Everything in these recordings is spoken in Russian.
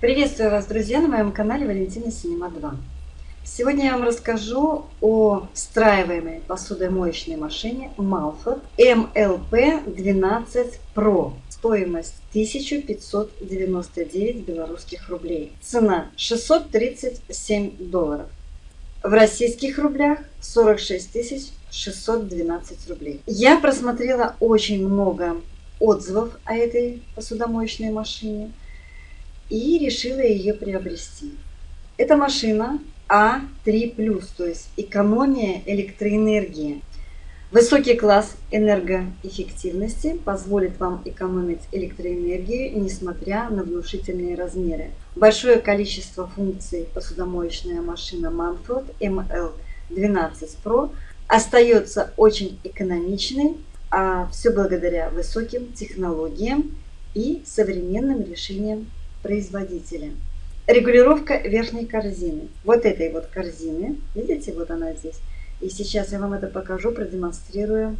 Приветствую вас, друзья, на моем канале Валентина Синема 2. Сегодня я вам расскажу о встраиваемой посудомоечной машине Malford MLP 12 Pro. Стоимость 1599 белорусских рублей. Цена 637 долларов. В российских рублях 46 612 рублей. Я просмотрела очень много отзывов о этой посудомоечной машине и решила ее приобрести. Эта машина А3+, то есть экономия электроэнергии. Высокий класс энергоэффективности позволит вам экономить электроэнергию, несмотря на внушительные размеры. Большое количество функций посудомоечная машина Manfrot ML12 Pro остается очень экономичной, а все благодаря высоким технологиям и современным решениям производителя. Регулировка верхней корзины. Вот этой вот корзины. Видите, вот она здесь. И сейчас я вам это покажу, продемонстрирую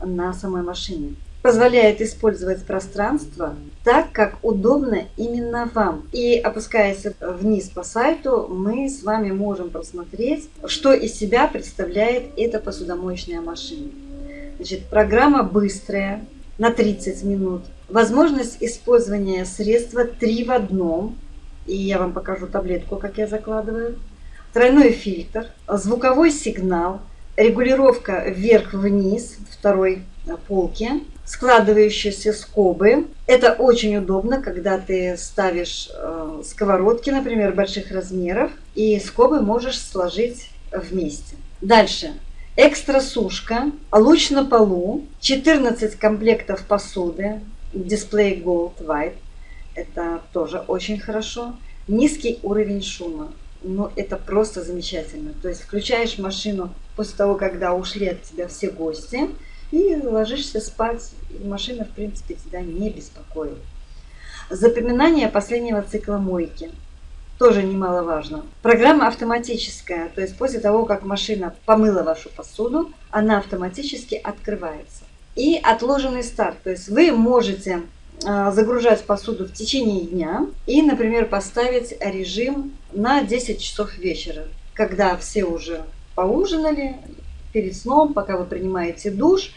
на самой машине. Позволяет использовать пространство так, как удобно именно вам. И опускаясь вниз по сайту, мы с вами можем просмотреть, что из себя представляет эта посудомоечная машина. Значит, программа быстрая, на 30 минут. Возможность использования средства 3 в одном. И я вам покажу таблетку, как я закладываю. Тройной фильтр, звуковой сигнал, регулировка вверх-вниз второй полки, складывающиеся скобы. Это очень удобно, когда ты ставишь э, сковородки, например, больших размеров, и скобы можешь сложить вместе. Дальше. Экстра сушка, луч на полу, 14 комплектов посуды, дисплей Gold White, это тоже очень хорошо. Низкий уровень шума, ну это просто замечательно. То есть включаешь машину после того, когда ушли от тебя все гости, и ложишься спать, и машина в принципе тебя не беспокоит. Запоминание последнего цикла мойки – тоже немаловажно. Программа автоматическая, то есть после того, как машина помыла вашу посуду, она автоматически открывается. И отложенный старт, то есть вы можете а, загружать посуду в течение дня и, например, поставить режим на 10 часов вечера, когда все уже поужинали, перед сном, пока вы принимаете душ,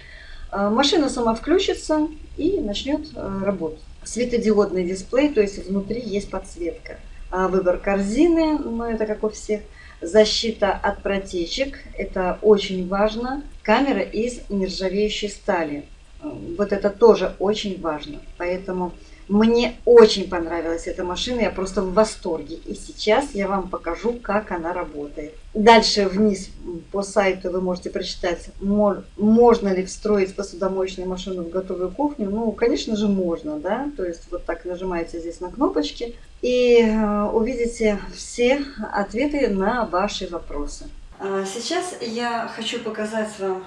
а, машина сама включится и начнет а, работать. Светодиодный дисплей, то есть внутри есть подсветка. Выбор корзины, но это как у всех. Защита от протечек, это очень важно. Камера из нержавеющей стали. Вот это тоже очень важно. Поэтому мне очень понравилась эта машина, я просто в восторге. И сейчас я вам покажу, как она работает. Дальше вниз по сайту вы можете прочитать, можно ли встроить посудомоечную машину в готовую кухню. Ну, конечно же, можно, да. То есть вот так нажимаете здесь на кнопочки и э, увидите все ответы на ваши вопросы. А сейчас я хочу показать вам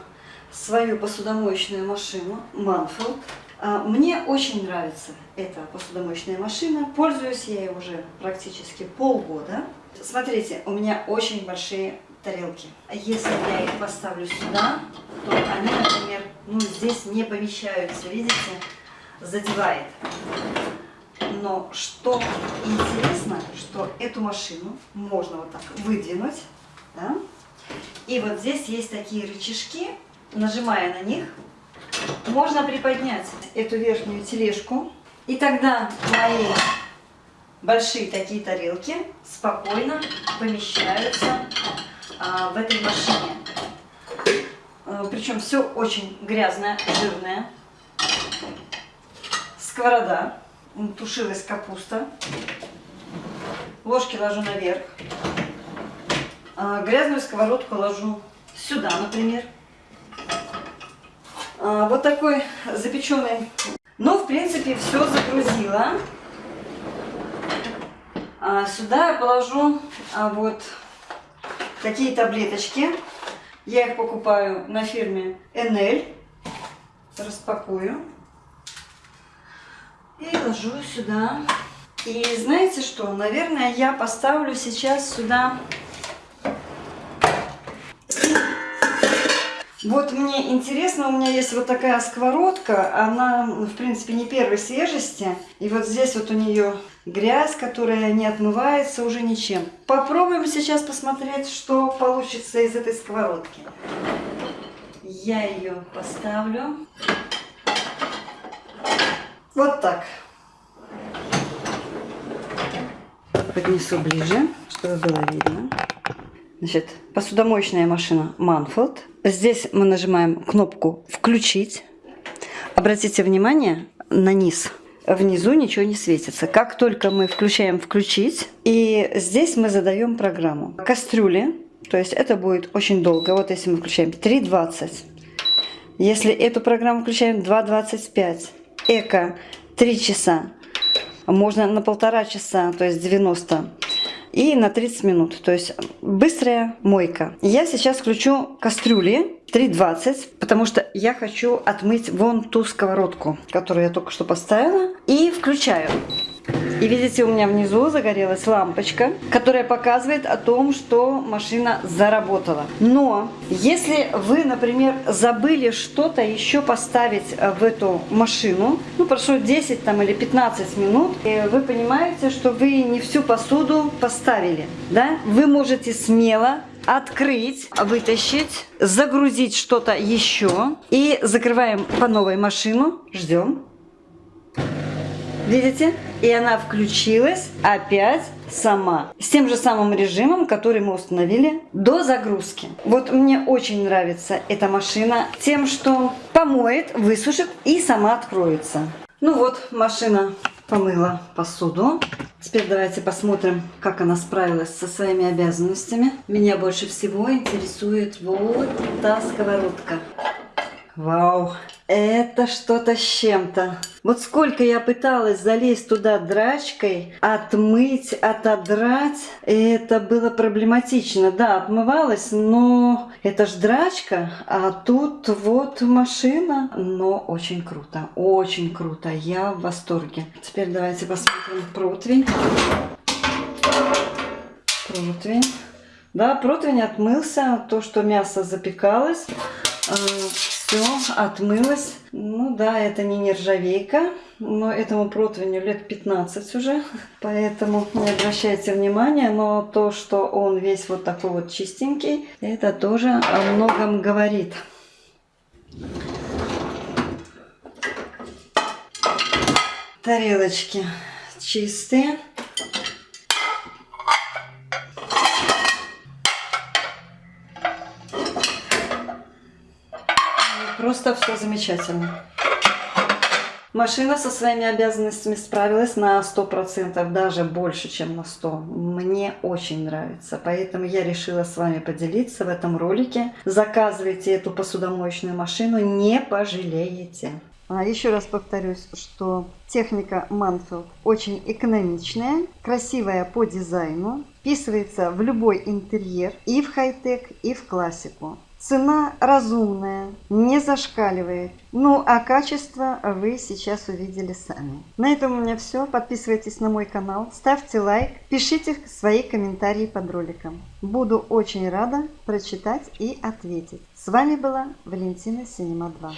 свою посудомоечную машину Manfield. А, мне очень нравится эта посудомоечная машина. Пользуюсь я ей уже практически полгода. Смотрите, у меня очень большие тарелки. Если я их поставлю сюда, то они, например, ну, здесь не помещаются. Видите, задевает. Но что интересно, что эту машину можно вот так выдвинуть. Да? И вот здесь есть такие рычажки. Нажимая на них, можно приподнять эту верхнюю тележку, и тогда мои большие такие тарелки спокойно помещаются а, в этой машине. А, причем все очень грязное, жирное. Сковорода, тушилась капуста. Ложки ложу наверх. А, грязную сковородку ложу сюда, например. А, вот такой запеченный. Ну, в принципе, все загрузила. А, сюда я положу вот такие таблеточки. Я их покупаю на фирме NL. Распакую. И ложу сюда. И знаете что? Наверное, я поставлю сейчас сюда Вот мне интересно, у меня есть вот такая сковородка, она, в принципе, не первой свежести. И вот здесь вот у нее грязь, которая не отмывается уже ничем. Попробуем сейчас посмотреть, что получится из этой сковородки. Я ее поставлю. Вот так. Поднесу ближе, чтобы было видно. Значит, посудомоечная машина Manfield. Здесь мы нажимаем кнопку «Включить». Обратите внимание на низ. Внизу ничего не светится. Как только мы включаем «Включить», и здесь мы задаем программу. Кастрюли, то есть это будет очень долго. Вот если мы включаем 3.20. Если эту программу включаем 2.25. Эко 3 часа. Можно на полтора часа, то есть 90 и на 30 минут. То есть быстрая мойка. Я сейчас включу кастрюли 3,20, потому что я хочу отмыть вон ту сковородку, которую я только что поставила. И включаю. И видите, у меня внизу загорелась лампочка, которая показывает о том, что машина заработала. Но если вы, например, забыли что-то еще поставить в эту машину, ну прошло 10 там, или 15 минут, и вы понимаете, что вы не всю посуду поставили. Да? Вы можете смело открыть, вытащить, загрузить что-то еще и закрываем по новой машину, ждем. Видите? И она включилась опять сама. С тем же самым режимом, который мы установили до загрузки. Вот мне очень нравится эта машина тем, что помоет, высушит и сама откроется. Ну вот, машина помыла посуду. Теперь давайте посмотрим, как она справилась со своими обязанностями. Меня больше всего интересует вот та сковородка. Вау, это что-то с чем-то. Вот сколько я пыталась залезть туда драчкой, отмыть, отодрать, это было проблематично. Да, отмывалась, но это ж драчка, а тут вот машина. Но очень круто, очень круто, я в восторге. Теперь давайте посмотрим противень. Противень. Да, противень отмылся, то, что мясо запекалось все отмылось. Ну да, это не нержавейка, но этому противню лет 15 уже, поэтому не обращайте внимания, но то, что он весь вот такой вот чистенький, это тоже о многом говорит. Тарелочки чистые. Просто все замечательно. Машина со своими обязанностями справилась на 100%, даже больше, чем на 100%. Мне очень нравится, поэтому я решила с вами поделиться в этом ролике. Заказывайте эту посудомоечную машину, не пожалеете. А еще раз повторюсь, что техника Manfield очень экономичная, красивая по дизайну, вписывается в любой интерьер и в хай-тек, и в классику. Цена разумная, не зашкаливает. Ну, а качество вы сейчас увидели сами. На этом у меня все. Подписывайтесь на мой канал, ставьте лайк, пишите свои комментарии под роликом. Буду очень рада прочитать и ответить. С вами была Валентина Синема 2.